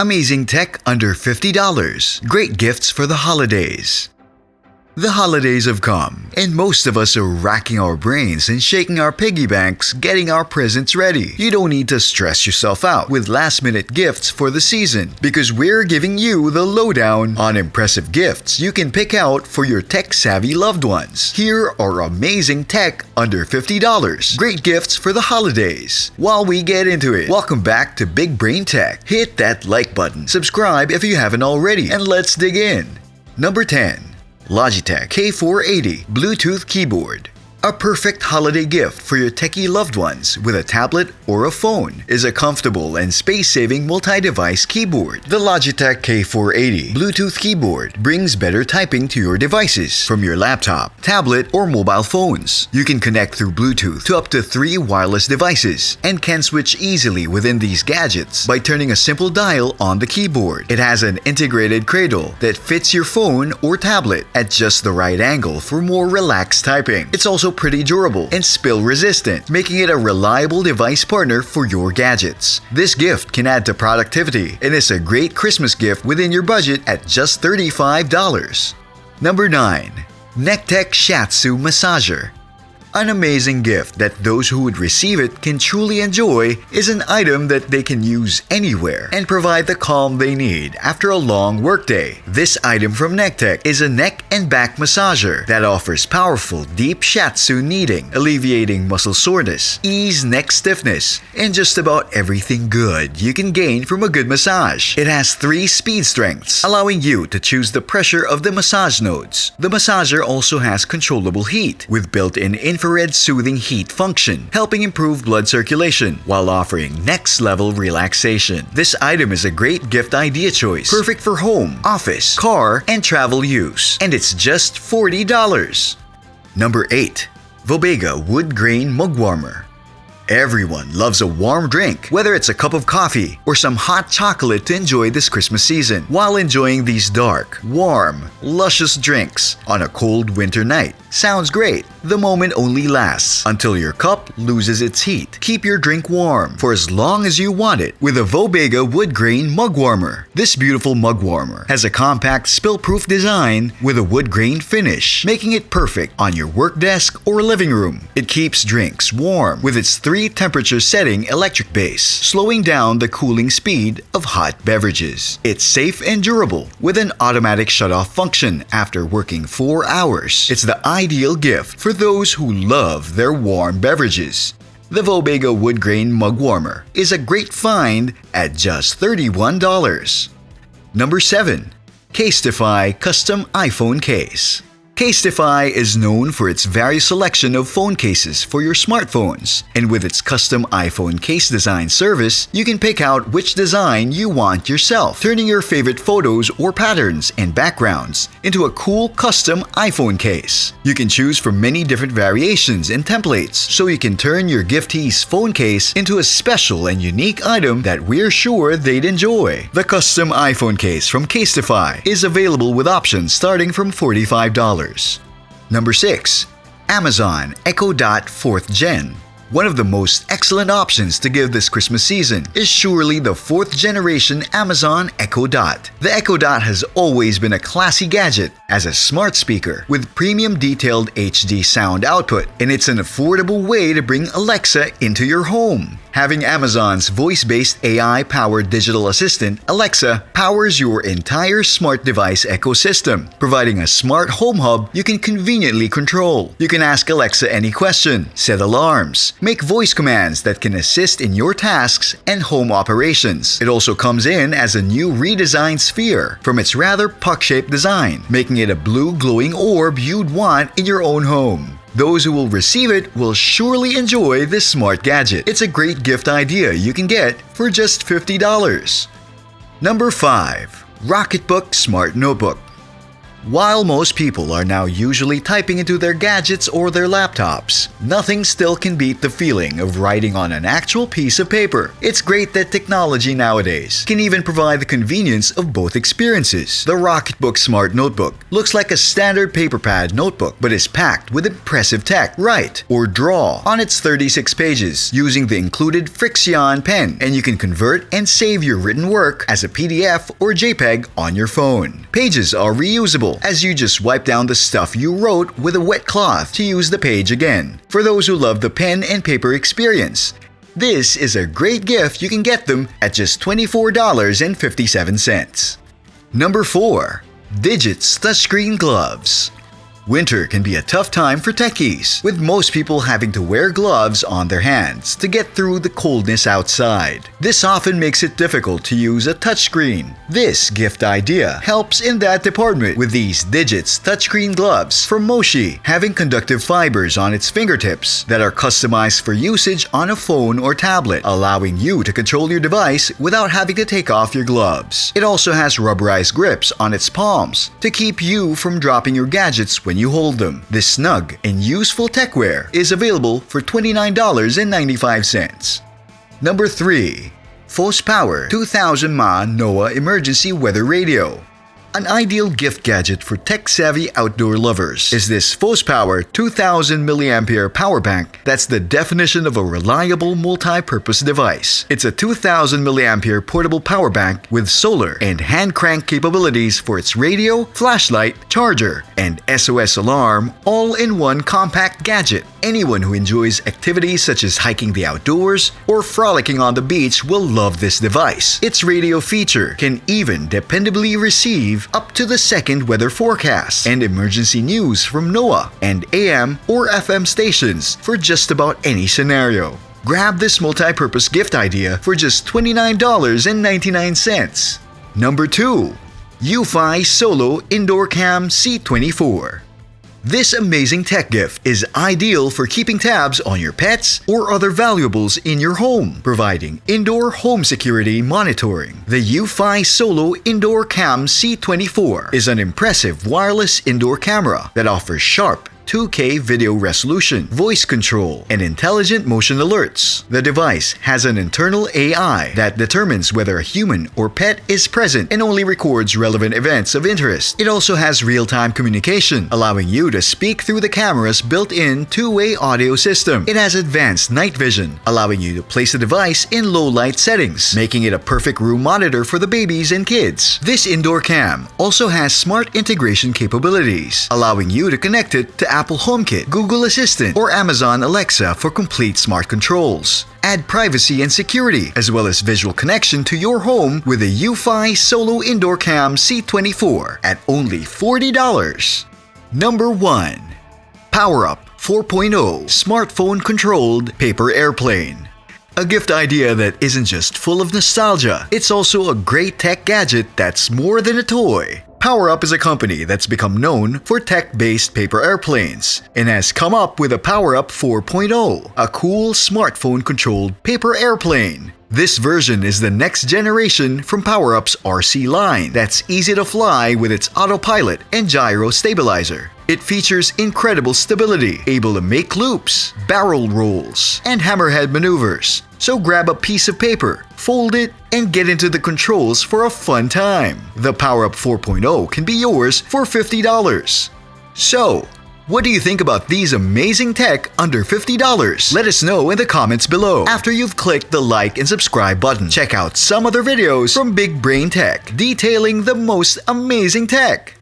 Amazing tech under $50. Great gifts for the holidays. The holidays have come, and most of us are racking our brains and shaking our piggy banks getting our presents ready. You don't need to stress yourself out with last minute gifts for the season because we're giving you the lowdown on impressive gifts you can pick out for your tech savvy loved ones. Here are amazing tech under $50. Great gifts for the holidays. While we get into it, welcome back to Big Brain Tech. Hit that like button, subscribe if you haven't already, and let's dig in. Number 10. Logitech K480 Bluetooth Keyboard a perfect holiday gift for your techie loved ones with a tablet or a phone is a comfortable and space-saving multi-device keyboard. The Logitech K480 Bluetooth keyboard brings better typing to your devices from your laptop, tablet, or mobile phones. You can connect through Bluetooth to up to three wireless devices and can switch easily within these gadgets by turning a simple dial on the keyboard. It has an integrated cradle that fits your phone or tablet at just the right angle for more relaxed typing. It's also pretty durable and spill resistant, making it a reliable device partner for your gadgets. This gift can add to productivity and is a great Christmas gift within your budget at just $35. Number 9. Nekteck Shiatsu Massager an amazing gift that those who would receive it can truly enjoy is an item that they can use anywhere and provide the calm they need after a long workday. This item from Nekteck is a neck and back massager that offers powerful deep shiatsu kneading, alleviating muscle soreness, ease neck stiffness, and just about everything good you can gain from a good massage. It has three speed strengths, allowing you to choose the pressure of the massage nodes. The massager also has controllable heat with built-in infrared soothing heat function, helping improve blood circulation while offering next level relaxation. This item is a great gift idea choice, perfect for home, office, car, and travel use, and it's just $40. Number 8. Vobaga Wood Grain Mug Warmer Everyone loves a warm drink, whether it's a cup of coffee or some hot chocolate to enjoy this Christmas season, while enjoying these dark, warm, luscious drinks on a cold winter night. Sounds great. The moment only lasts until your cup loses its heat. Keep your drink warm for as long as you want it with a Vobaga wood grain mug warmer. This beautiful mug warmer has a compact spill-proof design with a wood grain finish, making it perfect on your work desk or living room. It keeps drinks warm with its three temperature setting electric base, slowing down the cooling speed of hot beverages. It's safe and durable with an automatic shut-off function after working 4 hours. It's the ideal gift for those who love their warm beverages. The Vobaga Wood Grain Mug Warmer is a great find at just $31. Number 7. Casetify Custom iPhone Case Casetify is known for its various selection of phone cases for your smartphones. And with its custom iPhone case design service, you can pick out which design you want yourself, turning your favorite photos or patterns and backgrounds into a cool custom iPhone case. You can choose from many different variations and templates, so you can turn your giftee's phone case into a special and unique item that we're sure they'd enjoy. The custom iPhone case from Casetify is available with options starting from $45. Number 6. Amazon Echo Dot 4th Gen one of the most excellent options to give this Christmas season is surely the fourth generation Amazon Echo Dot. The Echo Dot has always been a classy gadget as a smart speaker with premium detailed HD sound output, and it's an affordable way to bring Alexa into your home. Having Amazon's voice-based AI-powered digital assistant, Alexa, powers your entire smart device ecosystem, providing a smart home hub you can conveniently control. You can ask Alexa any question, set alarms, make voice commands that can assist in your tasks and home operations. It also comes in as a new redesigned sphere from its rather puck-shaped design, making it a blue glowing orb you'd want in your own home. Those who will receive it will surely enjoy this smart gadget. It's a great gift idea you can get for just $50. Number 5. Rocketbook Smart Notebook While most people are now usually typing into their gadgets or their laptops, nothing still can beat the feeling of writing on an actual piece of paper. It's great that technology nowadays can even provide the convenience of both experiences. The Rocketbook Smart Notebook looks like a standard paper pad notebook but is packed with impressive tech. Write or draw on its 36 pages using the included Frixion pen and you can convert and save your written work as a PDF or JPEG on your phone. Pages are reusable as you just wipe down the stuff you wrote with a wet cloth to use the page again. For those who love the pen and paper experience, this is a great gift you can get them at just $24.57. Number 4. Digits Touchscreen Gloves Winter can be a tough time for techies, with most people having to wear gloves on their hands to get through the coldness outside. This often makes it difficult to use a touchscreen. This gift idea helps in that department with these Digits touchscreen gloves from Moshi, having conductive fibers on its fingertips that are customized for usage on a phone or tablet, allowing you to control your device without having to take off your gloves. It also has rubberized grips on its palms to keep you from dropping your gadgets when you hold them. This snug and useful techwear is available for $29.95. Number 3. Fos Power 2000 mAh NOAA Emergency Weather Radio an ideal gift gadget for tech-savvy outdoor lovers is this Fos Power 2000 mAh power bank that's the definition of a reliable multi-purpose device. It's a 2000 mAh portable power bank with solar and hand crank capabilities for its radio, flashlight, charger, and SOS alarm all in one compact gadget. Anyone who enjoys activities such as hiking the outdoors or frolicking on the beach will love this device. Its radio feature can even dependably receive up to the second weather forecast and emergency news from NOAA and AM or FM stations for just about any scenario. Grab this multi-purpose gift idea for just $29.99. Number 2. Eufy Solo Indoor Cam C24 this amazing tech gift is ideal for keeping tabs on your pets or other valuables in your home, providing indoor home security monitoring. The Eufy Solo Indoor Cam C24 is an impressive wireless indoor camera that offers sharp, 2K video resolution, voice control, and intelligent motion alerts. The device has an internal AI that determines whether a human or pet is present and only records relevant events of interest. It also has real-time communication, allowing you to speak through the camera's built-in two-way audio system. It has advanced night vision, allowing you to place the device in low-light settings, making it a perfect room monitor for the babies and kids. This indoor cam also has smart integration capabilities, allowing you to connect it to Apple HomeKit, Google Assistant, or Amazon Alexa for complete smart controls. Add privacy and security, as well as visual connection to your home with the Eufy Solo Indoor Cam C24 at only $40. Number 1. PowerUp 4.0 Smartphone Controlled Paper Airplane a gift idea that isn't just full of nostalgia, it's also a great tech gadget that's more than a toy. PowerUp is a company that's become known for tech-based paper airplanes and has come up with a PowerUp 4.0, a cool smartphone-controlled paper airplane. This version is the next generation from PowerUp's RC line that's easy to fly with its autopilot and gyro stabilizer. It features incredible stability, able to make loops, barrel rolls, and hammerhead maneuvers. So grab a piece of paper, fold it, and get into the controls for a fun time. The PowerUp 4.0 can be yours for $50. So, what do you think about these amazing tech under $50? Let us know in the comments below. After you've clicked the like and subscribe button, check out some other videos from Big Brain Tech detailing the most amazing tech.